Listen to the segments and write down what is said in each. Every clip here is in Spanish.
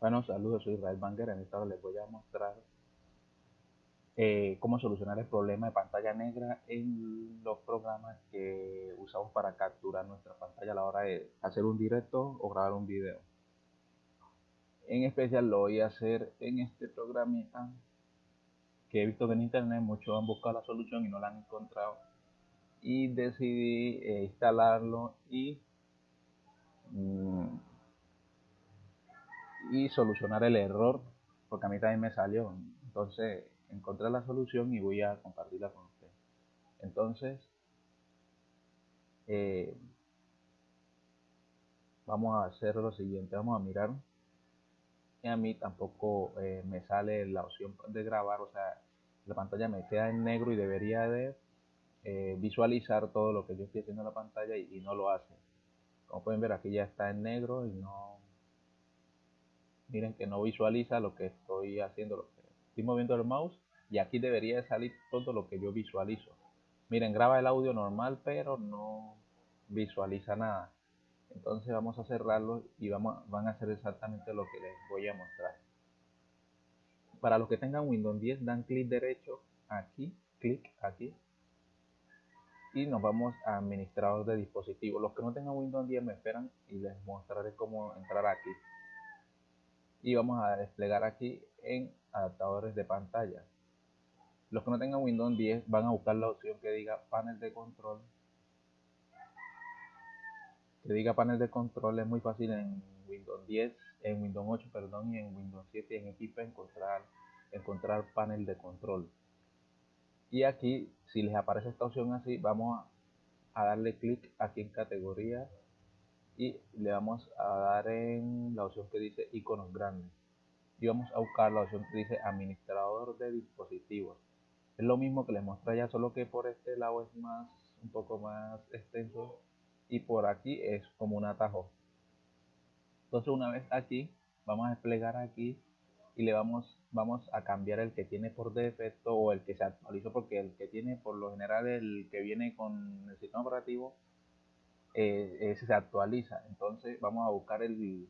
Bueno, saludos, soy Israel Banger. En esta hora les voy a mostrar eh, cómo solucionar el problema de pantalla negra en los programas que usamos para capturar nuestra pantalla a la hora de hacer un directo o grabar un video. En especial lo voy a hacer en este programita que he visto que en internet muchos han buscado la solución y no la han encontrado y decidí eh, instalarlo y y solucionar el error, porque a mí también me salió. Entonces encontré la solución y voy a compartirla con ustedes. Entonces, eh, vamos a hacer lo siguiente, vamos a mirar. Y a mí tampoco eh, me sale la opción de grabar, o sea, la pantalla me queda en negro y debería de eh, visualizar todo lo que yo estoy haciendo en la pantalla y, y no lo hace. Como pueden ver aquí ya está en negro y no, miren que no visualiza lo que estoy haciendo, lo que estoy moviendo el mouse y aquí debería salir todo lo que yo visualizo. Miren, graba el audio normal, pero no visualiza nada. Entonces vamos a cerrarlo y vamos, van a hacer exactamente lo que les voy a mostrar. Para los que tengan Windows 10, dan clic derecho aquí, clic aquí, y nos vamos a administrador de dispositivos. Los que no tengan Windows 10 me esperan y les mostraré cómo entrar aquí y vamos a desplegar aquí en adaptadores de pantalla. Los que no tengan Windows 10 van a buscar la opción que diga panel de control. Que diga panel de control es muy fácil en Windows 10, en Windows 8, perdón, y en Windows 7 y en equipo encontrar, encontrar panel de control. Y aquí, si les aparece esta opción así, vamos a darle clic aquí en categoría y le vamos a dar en la opción que dice iconos grandes. Y vamos a buscar la opción que dice administrador de dispositivos. Es lo mismo que les mostré ya solo que por este lado es más un poco más extenso y por aquí es como un atajo. Entonces una vez aquí vamos a desplegar aquí y le vamos vamos a cambiar el que tiene por defecto o el que se actualizó porque el que tiene por lo general el que viene con el sistema operativo eh, se actualiza. Entonces vamos a buscar el,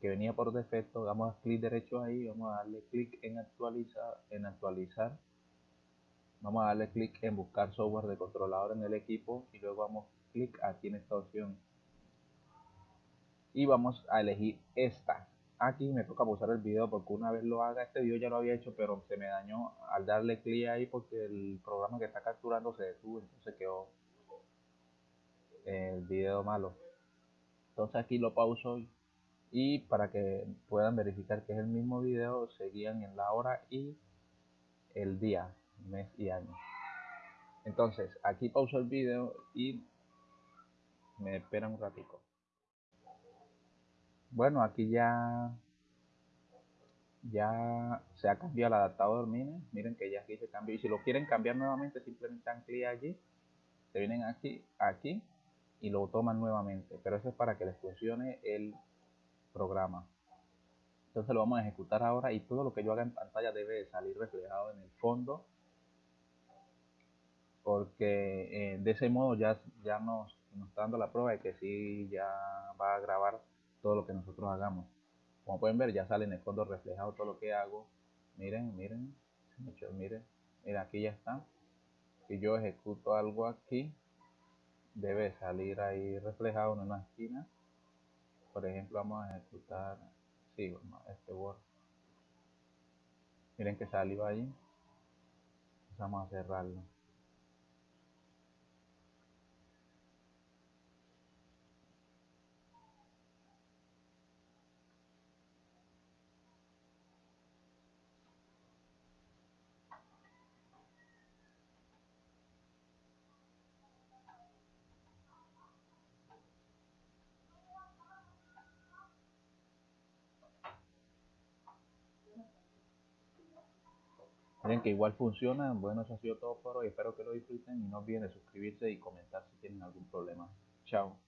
que venía por defecto, damos clic derecho ahí, vamos a darle clic en actualizar, en actualizar. Vamos a darle clic en buscar software de controlador en el equipo y luego vamos clic aquí en esta opción. Y vamos a elegir esta. Aquí me toca pausar el video porque una vez lo haga, este video ya lo había hecho, pero se me dañó al darle clic ahí porque el programa que está capturando se detuvo, entonces quedó el video malo. Entonces aquí lo pauso y para que puedan verificar que es el mismo video, seguían en la hora y el día, mes y año. Entonces aquí pauso el video y me esperan un ratico. Bueno, aquí ya ya se ha cambiado el adaptador, miren, miren que ya aquí se cambió y si lo quieren cambiar nuevamente simplemente dan clic allí, se vienen aquí, aquí y lo toman nuevamente. Pero eso es para que les funcione el programa. Entonces lo vamos a ejecutar ahora y todo lo que yo haga en pantalla debe salir reflejado en el fondo. Porque eh, de ese modo ya, ya nos, nos está dando la prueba de que sí ya va a grabar todo lo que nosotros hagamos. Como pueden ver ya sale en el fondo reflejado todo lo que hago. Miren, miren, miren, mira aquí ya está. Si yo ejecuto algo aquí, debe salir ahí reflejado en una esquina. Por ejemplo vamos a ejecutar sí, este Word miren que salió ahí. Vamos a cerrarlo Miren que igual funciona. Bueno, eso ha sido todo por hoy. Espero que lo disfruten y no olviden suscribirse y comentar si tienen algún problema. Chao.